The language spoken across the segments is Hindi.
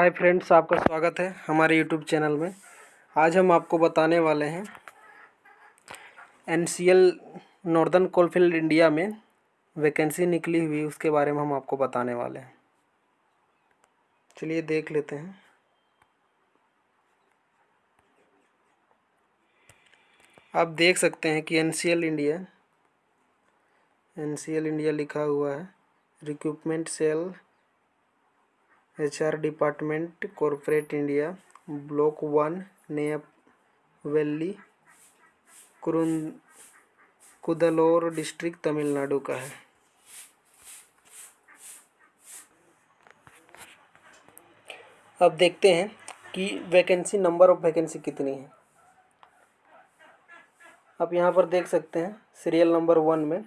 हाय फ्रेंड्स आपका स्वागत है हमारे यूट्यूब चैनल में। आज हम आपको बताने वाले हैं एनसीएल नॉर्दर्न कोलफील्ड इंडिया में वैकेंसी निकली हुई, उसके बारे में हम आपको बताने वाले हैं। चलिए देख लेते हैं। आप देख सकते हैं कि एनसीएल इंडिया एनसीएल इंडिया लिखा हुआ है। Recruitment cell H R department, corporate India, block one Neyveli Cuddalore district Tamil Nadu का है। अब देखते हैं कि वैकेंसी नंबर ऑफ़ वैकेंसी कितनी है। आप यहाँ पर देख सकते हैं सीरियल नंबर वन में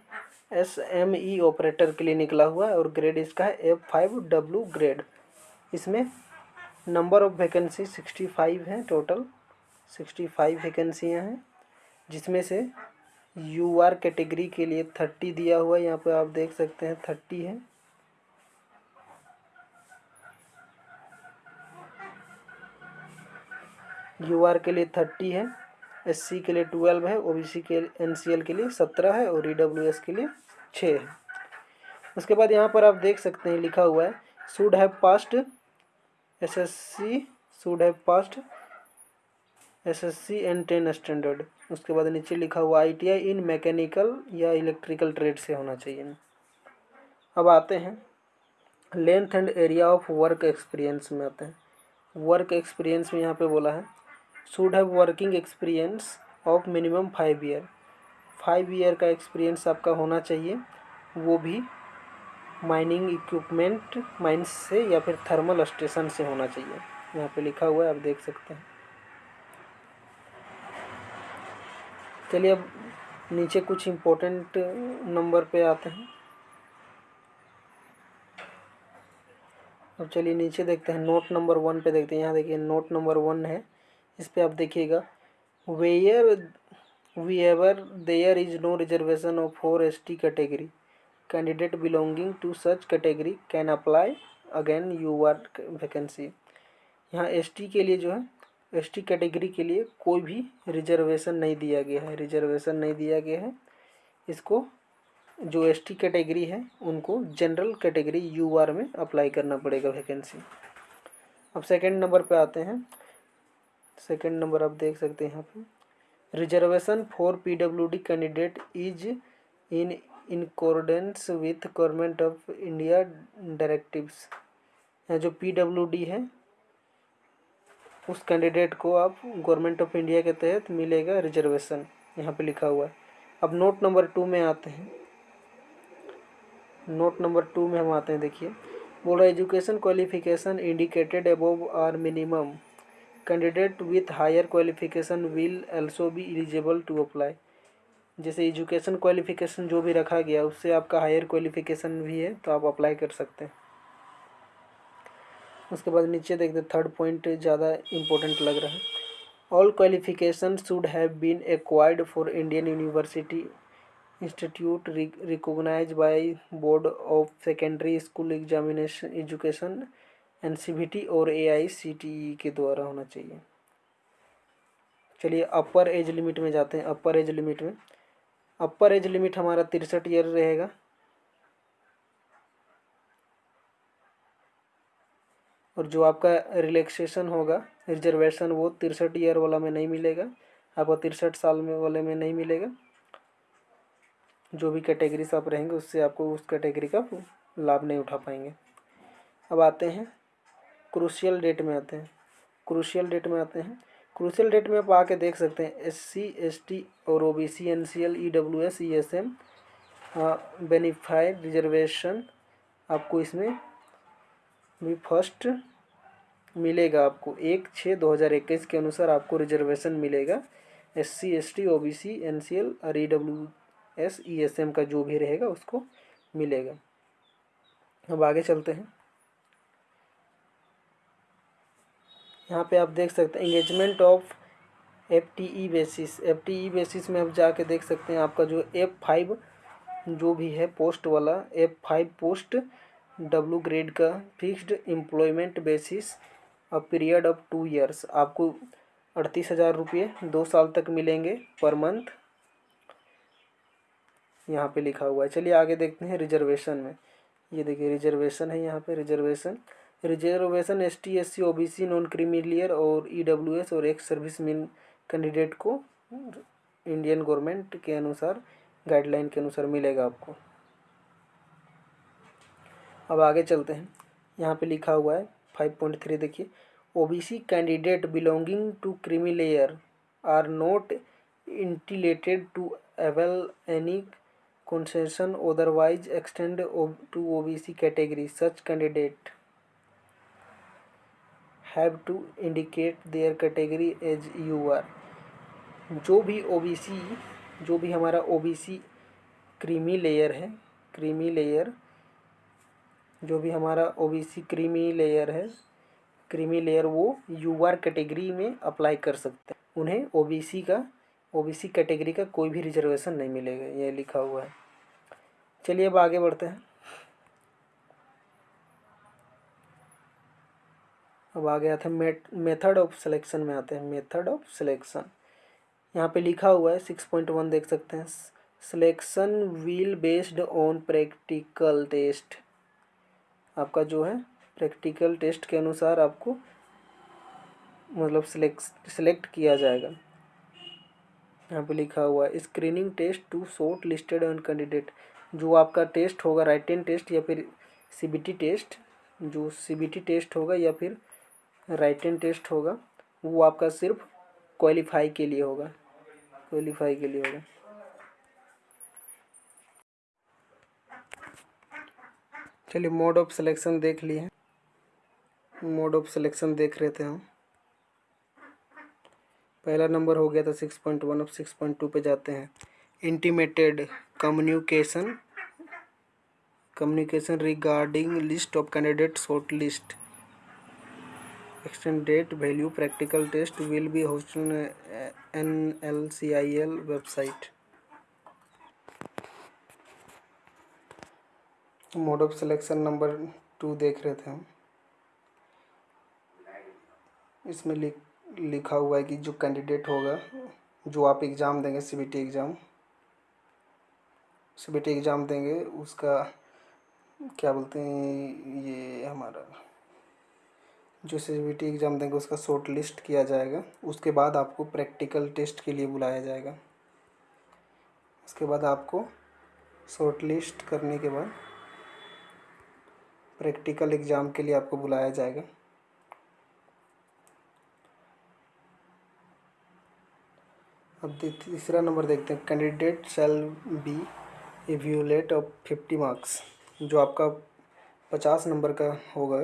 एस एम ई ऑपरेटर के लिए निकला हुआ है और ग्रेड इसका है एफ़ फाइव डब्ल्यू ग्रेड इसमें number of vacancy sixty five हैं टोटल सिक्सटी फाइव वैकेंसियाँ हैं, जिसमें से यू आर कैटेगरी के लिए थर्टी दिया हुआ है, यहाँ पे आप देख सकते हैं थर्टी है। यू आर के लिए थर्टी है एस सी के लिए ट्वेल्व है ओ बी सी के एन सी एल के लिए सत्रह है और ई डब्ल्यू एस के लिए छः है। उसके बाद यहाँ पर आप देख सकते हैं, लिखा हुआ है should have passed SSC should have passed SSC and ten standard. उसके बाद नीचे लिखा हुआ आईटीआई इन मैकेनिकल या इलेक्ट्रिकल ट्रेड से होना चाहिए। अब आते हैं। Length and area of work experience में आते हैं। वर्क एक्सपीरियंस में यहाँ पे बोला है। Should have working experience of minimum five year. Five year का एक्सपीरियंस आपका होना चाहिए। वो भी माइनिंग इक्विपमेंट माइंस से या फिर थर्मल स्टेशन से होना चाहिए। यहाँ पे लिखा हुआ है, आप देख सकते हैं। चलिए अब नीचे कुछ इम्पोर्टेंट नंबर पे आते हैं। अब चलिए नीचे देखते हैं नोट नंबर वन पे देखते हैं। यहाँ देखिए नोट नंबर वन है। इस पर आप देखिएगा where we ever there is no reservation of for S T category belonging to such category can apply again you are vacancy यहाँ एसटी के लिए जो है एसटी कैटेगरी के लिए कोई भी रिजर्वेशन नहीं दिया गया है। रिजर्वेशन नहीं दिया गया है। इसको जो एसटी कैटेगरी है, उनको जनरल कैटेगरी यू आर में अप्लाई करना पड़ेगा वैकेंसी अब सेकंड नंबर पे आते हैं। सेकंड नंबर आप देख सकते हैं यहाँ पे। Reservation for PWD candidate is in in accordance with government of India directives. यहाँ जो पी डब्ल्यू डी है, उस कैंडिडेट को आप गवर्नमेंट ऑफ़ इंडिया के तहत मिलेगा रिजर्वेशन, यहाँ पे लिखा हुआ है। अब नोट नंबर टू में आते हैं। नोट नंबर टू में हम आते हैं, देखिए। बोल रहा education qualification indicated above are minimum. Candidate with higher qualification will also be eligible to apply. जैसे एजुकेशन क्वालिफिकेशन जो भी रखा गया, उससे आपका हायर क्वालिफिकेशन भी है तो आप अप्लाई कर सकते हैं। उसके बाद नीचे देखते थर्ड पॉइंट ज़्यादा इम्पोर्टेंट लग रहा है। All qualification should have been acquired for Indian university institute recognise by board of secondary school examination education NCBT और एआईसीटीई के द्वारा होना चाहिए। चलिए अपर एज लिमिट में जाते हैं अपर एज लिमिट में। अपर एज लिमिट हमारा तिरसठ ईयर रहेगा। और जो आपका रिलैक्सेशन होगा रिजर्वेशन वो तिरसठ ईयर वाला में नहीं मिलेगा। आपको तिरसठ साल में वाले में नहीं मिलेगा। जो भी कैटेगरी से आप रहेंगे, उससे आपको उस कैटेगरी का लाभ नहीं उठा पाएँगे। अब आते हैं। क्रूशियल डेट में आते हैं। क्रूशियल डेट में आते हैं। क्रूशल डेट में आप आके देख सकते हैं एस सी एस टी और O B C N C L E W S E S M benefited reservation आपको इसमें भी फ़र्स्ट मिलेगा आपको। एक छः दो हज़ार इक्कीस के अनुसार आपको रिजर्वेशन मिलेगा। S C S T O B C N C L और E W S E S M का जो भी रहेगा उसको मिलेगा। अब आगे चलते हैं। यहाँ पे आप देख सकते हैं engagement of F T E basis F T E basis में आप जाके देख सकते हैं आपका जो एफ़ फाइव जो भी है पोस्ट वाला F five post W grade का fixed employment basis a period of two years आपको अड़तीस हज़ार रुपये दो साल तक मिलेंगे पर मंथ यहाँ पे लिखा हुआ है। चलिए आगे देखते हैं रिजर्वेशन में। ये देखिए रिजर्वेशन है यहाँ पे reservation reservation S T S C O B C non creamy layer और ई डब्ल्यू एस और एक्स सर्विस मैन कैंडिडेट को इंडियन गवर्नमेंट के अनुसार, गाइडलाइन के अनुसार मिलेगा आपको। अब आगे चलते हैं। यहाँ पे लिखा हुआ है फाइव पॉइंट थ्री देखिए। OBC candidate belonging to creamy layer are not entitled to avail any concession otherwise extend to OBC category. Such candidate have to indicate their category as you are. जो भी ओबीसी जो भी हमारा ओबीसी क्रीमी लेयर है क्रीमी लेयर जो भी हमारा ओबीसी क्रीमी लेयर है क्रीमी लेयर वो यू आर कैटेगरी में अप्लाई कर सकते हैं। उन्हें ओबीसी का ओबीसी कैटेगरी का कोई भी रिजर्वेशन नहीं मिलेगा, ये लिखा हुआ है। चलिए अब आगे बढ़ते हैं। अब आगे आते हैं मेथड ऑफ़ सिलेक्शन में आते हैं। मेथड ऑफ़ सिलेक्शन यहाँ पे लिखा हुआ है सिक्स पॉइंट वन देख सकते हैं। Selection will based on practical test आपका जो है प्रैक्टिकल टेस्ट के अनुसार आपको मतलब सिलेक्ट सिलेक्ट किया जाएगा। यहाँ पे लिखा हुआ है screening test to shortlisted on candidate जो आपका टेस्ट होगा राइटिन टेस्ट या फिर सीबीटी टेस्ट जो सीबीटी टेस्ट होगा या फिर राइटिन टेस्ट होगा, वो आपका सिर्फ़ क्वालिफाई के लिए होगा। क्वालिफाई के लिए होगा। चलिए मोड ऑफ़ सिलेक्शन देख लिए मोड ऑफ़ सिलेक्शन देख रहे थे हम। पहला नंबर हो गया था सिक्स पॉइंट वन अब सिक्स पॉइंट टू पे जाते हैं। Intimated communication communication regarding list of candidate short of candidates value practical test will be test N L C I L website mode of selection number two देख रहे थे हम। इसमें लिख, लिखा हुआ है कि जो कैंडिडेट होगा, जो आप एग्ज़ाम देंगे सीबीटी एग्ज़ाम सीबीटी एग्ज़ाम देंगे, उसका क्या बोलते हैं ये हमारा? जो सी एग्ज़ाम देंगे, उसका शॉर्ट लिस्ट किया जाएगा। उसके बाद आपको प्रैक्टिकल टेस्ट के लिए बुलाया जाएगा। उसके बाद आपको शॉर्ट लिस्ट करने के बाद प्रैक्टिकल एग्ज़ाम के लिए आपको बुलाया जाएगा। अब तीसरा नंबर देखते हैं। Candidate shall be evaluated of fifty marks जो आपका पचास नंबर का होगा।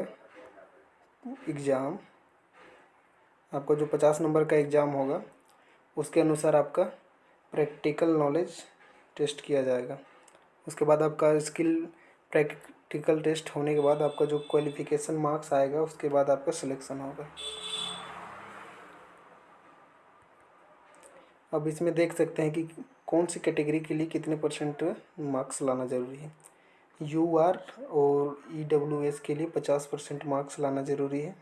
एग्ज़ाम, आपका जो पचास नंबर का एग्ज़ाम होगा, उसके अनुसार आपका प्रैक्टिकल नॉलेज टेस्ट किया जाएगा। उसके बाद आपका स्किल प्रैक्टिकल टेस्ट होने के बाद आपका जो क्वालिफ़िकेशन मार्क्स आएगा, उसके बाद आपका सिलेक्शन होगा। अब इसमें देख सकते हैं कि कौन सी कैटेगरी के लिए कितने परसेंट मार्क्स लाना ज़रूरी है। यू आर और ई डब्ल्यू एस के लिए पचास परसेंट मार्क्स लाना ज़रूरी है।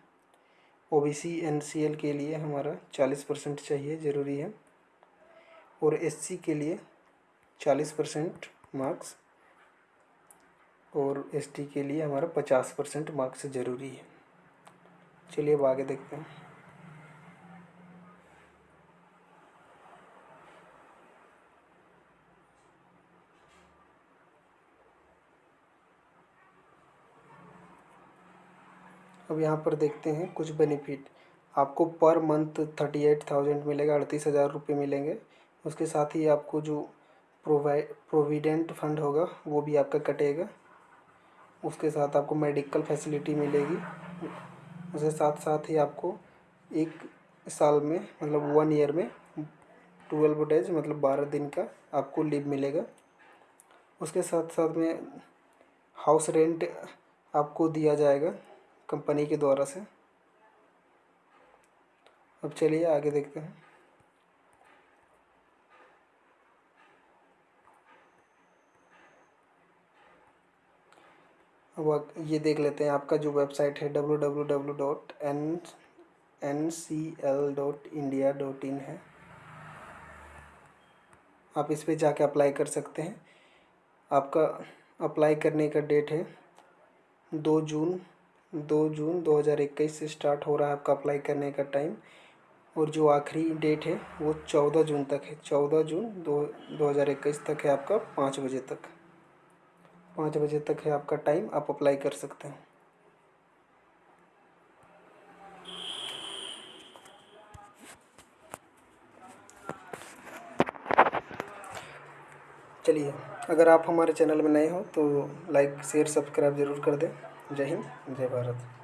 O B C N C L के लिए हमारा चालीस परसेंट चाहिए, ज़रूरी है। और एस सी के लिए चालीस परसेंट मार्क्स और एस टी के लिए हमारा पचास परसेंट मार्क्स ज़रूरी है। चलिए अब आगे देखते हैं। अब यहाँ पर देखते हैं कुछ बेनिफिट आपको per month thirty eight thousand मिलेगा, अड़तीस हज़ार रुपये मिलेंगे। उसके साथ ही आपको जो प्रोवाइड प्रोविडेंट फंड होगा, वो भी आपका कटेगा। उसके साथ आपको मेडिकल फैसिलिटी मिलेगी। उसके साथ साथ ही आपको एक साल में मतलब वन ईयर में ट्वेल्व डेज़ मतलब बारह दिन का आपको लीव मिलेगा। उसके साथ साथ में हाउस रेंट आपको दिया जाएगा। कंपनी के द्वारा से। अब चलिए आगे देखते हैं। अब ये देख लेते हैं, आपका जो वेबसाइट है W W W dot N N C L dot India dot in है। आप इस पर जाके अप्लाई कर सकते हैं। आपका अप्लाई करने का डेट है दो जून दो जून दो हज़ार इक्कीस से स्टार्ट हो रहा है आपका अप्लाई करने का टाइम और जो आखिरी डेट है, वो चौदह जून तक है। चौदह जून दो दो हज़ार इक्कीस तक है आपका, पाँच बजे तक। पाँच बजे तक है आपका टाइम आप अप्लाई कर सकते हैं। चलिए, अगर आप हमारे चैनल में नए हो तो लाइक शेयर सब्सक्राइब ज़रूर कर दें। जय हिंद जय भारत।